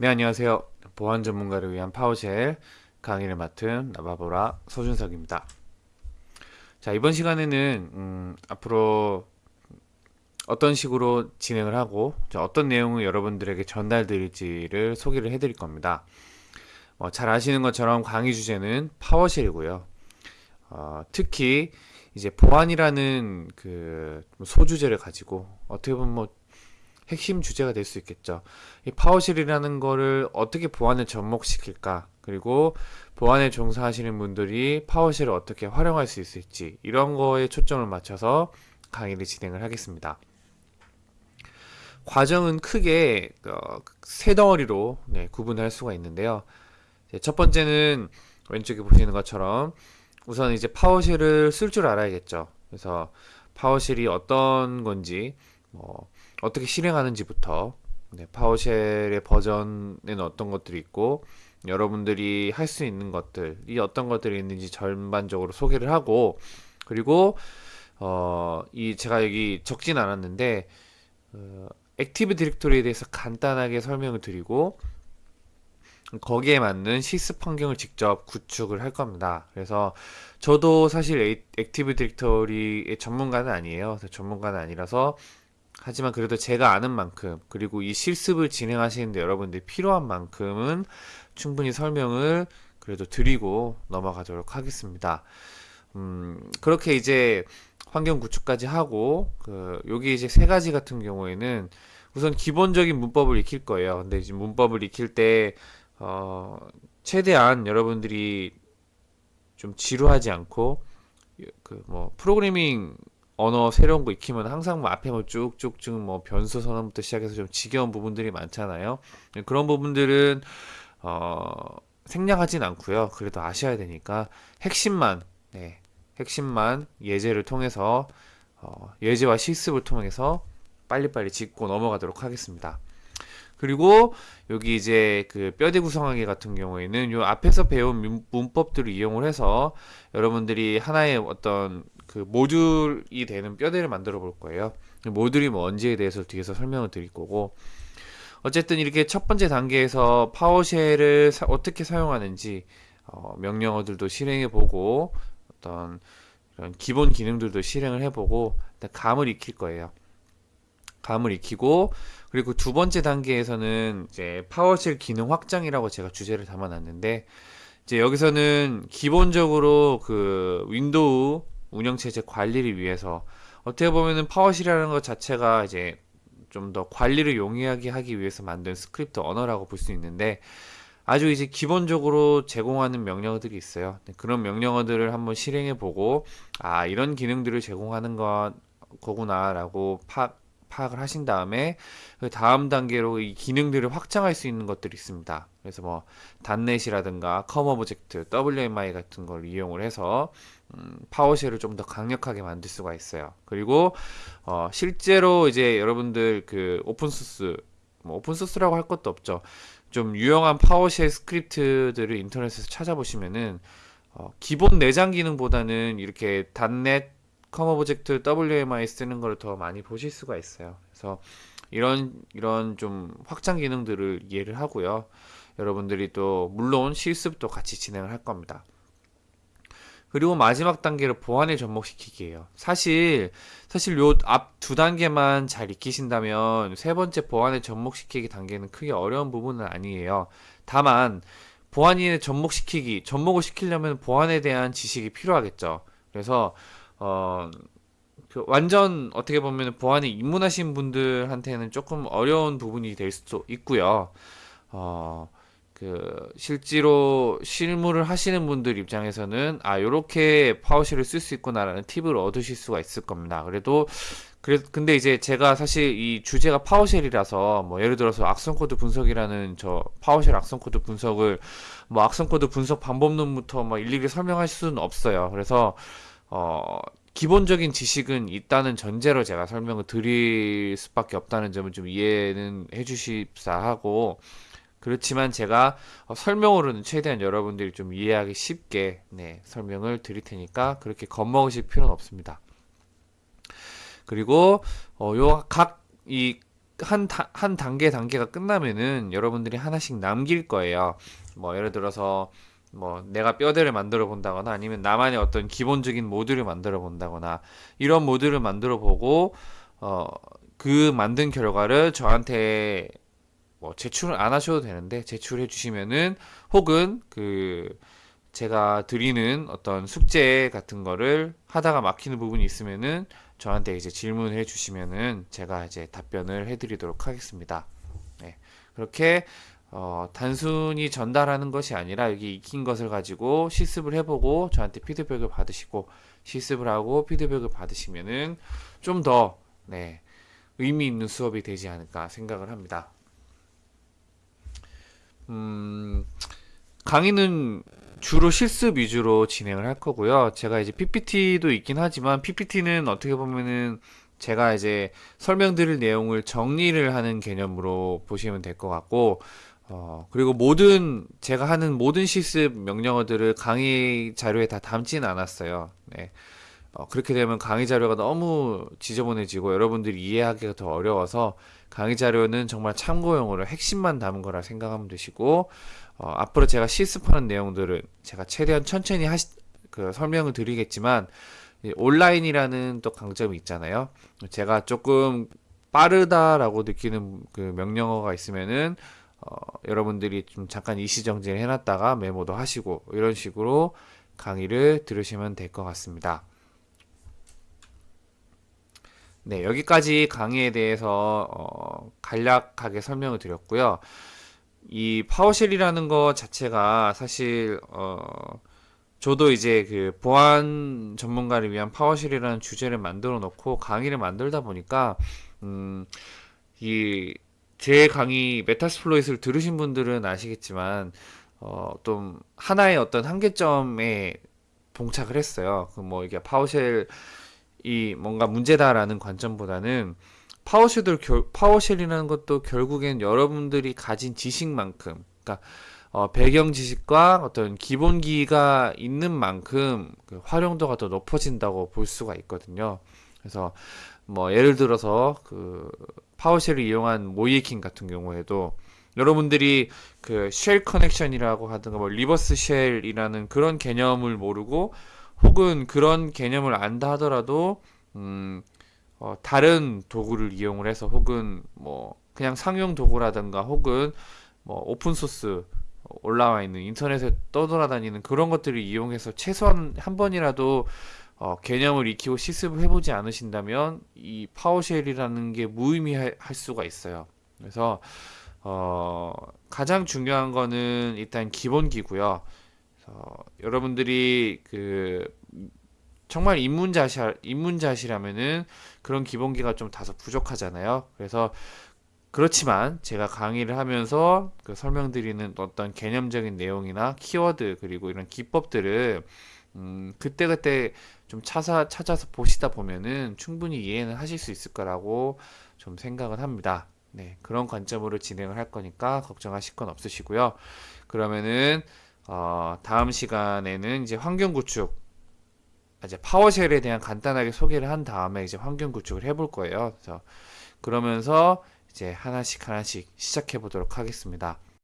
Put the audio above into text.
네, 안녕하세요. 보안 전문가를 위한 PowerShell 강의를 맡은 나바보라 서준석입니다. 자, 이번 시간에는 음, 앞으로 어떤 식으로 진행을 하고 어떤 내용을 여러분들에게 전달 드릴지를 소개를 해 드릴 겁니다. 어, 잘 아시는 것처럼 강의 주제는 PowerShell이고요. 어, 특히 이제 보안이라는 그 소주제를 가지고 어떻게 보면 뭐 핵심 주제가 될 수 있겠죠. 이 PowerShell이라는 거를 어떻게 보안을 접목시킬까? 그리고 보안에 종사하시는 분들이 PowerShell을 어떻게 활용할 수 있을지 이런 거에 초점을 맞춰서 강의를 진행을 하겠습니다. 과정은 크게 어, 세 덩어리로 네, 구분할 수가 있는데요. 첫 번째는 왼쪽에 보시는 것처럼 우선 이제 PowerShell을 쓸 줄 알아야겠죠. 그래서 PowerShell이 어떤 건지 뭐 어떻게 실행하는지부터 네, PowerShell의 버전에는 어떤 것들이 있고 여러분들이 할 수 있는 것들이 어떤 것들이 있는지 전반적으로 소개를 하고 그리고 어, 이 제가 여기 적진 않았는데 어, Active Directory에 대해서 간단하게 설명을 드리고 거기에 맞는 실습 환경을 직접 구축을 할 겁니다. 그래서 저도 사실 Active Directory의 전문가는 아니에요. 전문가는 아니라서 하지만 그래도 제가 아는 만큼 그리고 이 실습을 진행하시는데 여러분들이 필요한 만큼은 충분히 설명을 그래도 드리고 넘어가도록 하겠습니다. 음, 그렇게 이제 환경 구축까지 하고 그 여기 이제 세 가지 같은 경우에는 우선 기본적인 문법을 익힐 거예요. 근데 이제 문법을 익힐 때 어, 최대한 여러분들이 좀 지루하지 않고 그 뭐 프로그래밍 언어 새로운 거 익히면 항상 뭐 앞에 뭐 쭉쭉쭉 뭐 변수 선언부터 시작해서 좀 지겨운 부분들이 많잖아요. 그런 부분들은 어, 생략하진 않고요. 그래도 아셔야 되니까 핵심만 네, 핵심만 예제를 통해서 어, 예제와 실습을 통해서 빨리빨리 짚고 넘어가도록 하겠습니다. 그리고 여기 이제 그 뼈대 구성하기 같은 경우에는 요 앞에서 배운 문법들을 이용을 해서 여러분들이 하나의 어떤 그 모듈이 되는 뼈대를 만들어 볼 거예요. 모듈이 뭔지에 대해서 뒤에서 설명을 드릴 거고 어쨌든 이렇게 첫 번째 단계에서 파워쉘을 사, 어떻게 사용하는지 어, 명령어들도 실행해 보고 어떤 이런 기본 기능들도 실행을 해보고 감을 익힐 거예요. 감을 익히고 그리고 두 번째 단계에서는 이제 PowerShell 기능 확장이라고 제가 주제를 담아놨는데 이제 여기서는 기본적으로 그 Windows 운영체제 관리를 위해서 어떻게 보면은 PowerShell이라는 것 자체가 이제 좀 더 관리를 용이하게 하기 위해서 만든 스크립트 언어라고 볼 수 있는데 아주 이제 기본적으로 제공하는 명령어들이 있어요. 네, 그런 명령어들을 한번 실행해 보고 아 이런 기능들을 제공하는 것 거구나라고 파, 파악을 하신 다음에 그 다음 단계로 이 기능들을 확장할 수 있는 것들이 있습니다. 그래서 뭐 .NET이라든가 COM object, WMI 같은 걸 이용을 해서 음, PowerShell을 좀 더 강력하게 만들 수가 있어요. 그리고 어, 실제로 이제 여러분들 그 open source 뭐 open source라고 할 것도 없죠. 좀 유용한 PowerShell 스크립트들을 인터넷에서 찾아보시면은 어, 기본 내장 기능보다는 이렇게 .NET COM object WMI 쓰는 걸 더 많이 보실 수가 있어요. 그래서 이런 이런 좀 확장 기능들을 이해를 하고요. 여러분들이 또 물론 실습도 같이 진행을 할 겁니다. 그리고 마지막 단계를 보안에 접목시키기예요. 사실 사실 요 앞 두 단계만 잘 익히신다면 세 번째 보안에 접목시키기 단계는 크게 어려운 부분은 아니에요. 다만 보안에 접목시키기, 접목을 시키려면 보안에 대한 지식이 필요하겠죠. 그래서 어, 그 완전 어떻게 보면 보안에 입문하신 분들한테는 조금 어려운 부분이 될 수도 있고요. 어, 그 실제로 실무를 하시는 분들 입장에서는 아 요렇게 PowerShell을 쓸 수 있구나라는 팁을 얻으실 수가 있을 겁니다. 그래도 그래 근데 이제 제가 사실 이 주제가 PowerShell이라서 뭐 예를 들어서 악성 코드 분석이라는 저 PowerShell 악성 코드 분석을 뭐 악성 코드 분석 방법론부터 뭐 일일이 설명할 수는 없어요. 그래서 어, 기본적인 지식은 있다는 전제로 제가 설명을 드릴 수밖에 없다는 점을 좀 이해는 해주십사 하고 그렇지만 제가 어, 설명으로는 최대한 여러분들이 좀 이해하기 쉽게 네, 설명을 드릴 테니까 그렇게 겁먹으실 필요는 없습니다. 그리고 어, 요각 이 한, 다- 한 단계 단계가 끝나면은 여러분들이 하나씩 남길 거예요. 뭐 예를 들어서 뭐 내가 뼈대를 만들어 본다거나 아니면 나만의 어떤 기본적인 모듈을 만들어 본다거나 이런 모듈을 만들어 보고 어 그 만든 결과를 저한테 뭐 제출을 안 하셔도 되는데 제출해 주시면은 혹은 그 제가 드리는 어떤 숙제 같은 거를 하다가 막히는 부분이 있으면은 저한테 이제 질문해 주시면은 제가 이제 답변을 해 드리도록 하겠습니다. 네. 그렇게 어, 단순히 전달하는 것이 아니라 여기 익힌 것을 가지고 실습을 해보고 저한테 피드백을 받으시고 실습을 하고 피드백을 받으시면은 좀 더 네, 의미 있는 수업이 되지 않을까 생각을 합니다. 음, 강의는 주로 실습 위주로 진행을 할 거고요. 제가 이제 PPT도 있긴 하지만 PPT는 어떻게 보면은 제가 이제 설명드릴 내용을 정리를 하는 개념으로 보시면 될 것 같고, 어, 그리고 모든, 제가 하는 모든 실습 명령어들을 강의 자료에 다 담지는 않았어요. 네. 어, 그렇게 되면 강의 자료가 너무 지저분해지고 여러분들이 이해하기가 더 어려워서 강의 자료는 정말 참고용으로 핵심만 담은 거라 생각하면 되시고, 어, 앞으로 제가 실습하는 내용들은 제가 최대한 천천히 하시, 그 설명을 드리겠지만, 이 온라인이라는 또 강점이 있잖아요. 제가 조금 빠르다라고 느끼는 그 명령어가 있으면은, 어, 여러분들이 좀 잠깐 일시정지를 해놨다가 메모도 하시고, 이런 식으로 강의를 들으시면 될 것 같습니다. 네, 여기까지 강의에 대해서 어, 간략하게 설명을 드렸고요. 이 PowerShell이라는 것 자체가 사실 어, 저도 이제 그 보안 전문가를 위한 PowerShell이라는 주제를 만들어 놓고 강의를 만들다 보니까 음, 이 제 강의 Metasploit을 들으신 분들은 아시겠지만 어, 좀 하나의 어떤 한계점에 봉착을 했어요. 그 뭐 이게 PowerShell이 뭔가 문제다라는 관점보다는 PowerShell을 결, PowerShell이라는 것도 결국엔 여러분들이 가진 지식만큼, 그러니까 어, 배경 지식과 어떤 기본기가 있는 만큼 그 활용도가 더 높아진다고 볼 수가 있거든요. 그래서 뭐 예를 들어서 그 PowerShell을 이용한 모의해킹 같은 경우에도 여러분들이 그 shell connection이라고 하든가 뭐 reverse shell이라는 그런 개념을 모르고 혹은 그런 개념을 안다 하더라도 음, 어, 다른 도구를 이용을 해서 혹은 뭐 그냥 상용 도구라든가 혹은 뭐 오픈 소스 올라와 있는 인터넷에 떠돌아다니는 그런 것들을 이용해서 최소한 한 번이라도 어, 개념을 익히고 실습을 해보지 않으신다면 이 PowerShell이라는 게 무의미할 수가 있어요. 그래서 어, 가장 중요한 거는 일단 기본기고요. 어, 여러분들이 그 정말 입문자시 입문자시라면은 그런 기본기가 좀 다소 부족하잖아요. 그래서 그렇지만 제가 강의를 하면서 그 설명드리는 어떤 개념적인 내용이나 키워드 그리고 이런 기법들을 음, 그때그때 좀 찾아, 찾아서 보시다 보면은 충분히 이해는 하실 수 있을 거라고 좀 생각을 합니다. 네, 그런 관점으로 진행을 할 거니까 걱정하실 건 없으시고요. 그러면은 어, 다음 시간에는 이제 환경 구축, 이제 파워쉘에 대한 간단하게 소개를 한 다음에 이제 환경 구축을 해볼 거예요. 그래서 그러면서 이제 하나씩 하나씩 시작해 보도록 하겠습니다.